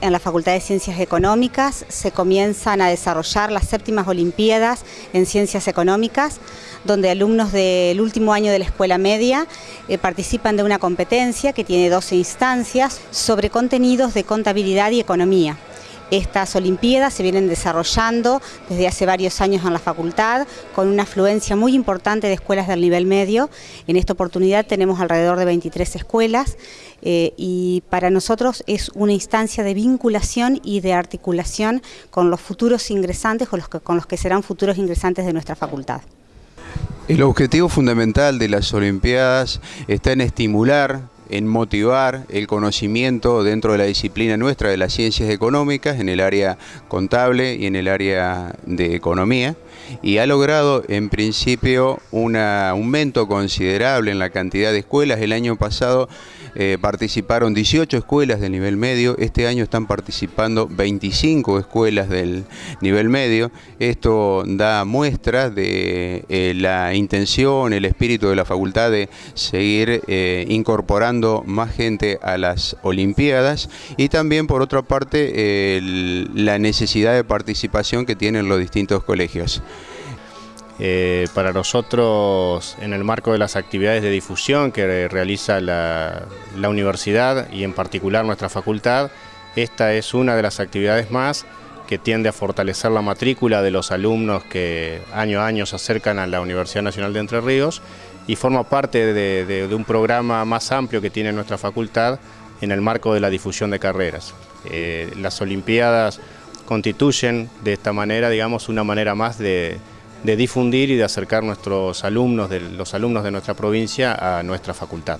En la Facultad de Ciencias Económicas se comienzan a desarrollar las séptimas Olimpiadas en Ciencias Económicas, donde alumnos del último año de la escuela media eh, participan de una competencia que tiene 12 instancias sobre contenidos de contabilidad y economía. Estas Olimpiadas se vienen desarrollando desde hace varios años en la facultad con una afluencia muy importante de escuelas del nivel medio. En esta oportunidad tenemos alrededor de 23 escuelas eh, y para nosotros es una instancia de vinculación y de articulación con los futuros ingresantes o con los que serán futuros ingresantes de nuestra facultad. El objetivo fundamental de las Olimpiadas está en estimular en motivar el conocimiento dentro de la disciplina nuestra de las ciencias económicas en el área contable y en el área de economía y ha logrado en principio un aumento considerable en la cantidad de escuelas. El año pasado eh, participaron 18 escuelas del nivel medio, este año están participando 25 escuelas del nivel medio. Esto da muestra de eh, la intención, el espíritu de la facultad de seguir eh, incorporando más gente a las Olimpiadas y también por otra parte la necesidad de participación que tienen los distintos colegios. Eh, para nosotros, en el marco de las actividades de difusión que realiza la, universidad y en particular nuestra facultad, esta es una de las actividades más que tiende a fortalecer la matrícula de los alumnos que año a año se acercan a la Universidad Nacional de Entre Ríos y forma parte de, un programa más amplio que tiene nuestra facultad en el marco de la difusión de carreras. Eh, las Olimpiadas constituyen de esta manera, digamos, una manera más de difundir y de acercar nuestros alumnos, de, los alumnos de nuestra provincia a nuestra facultad.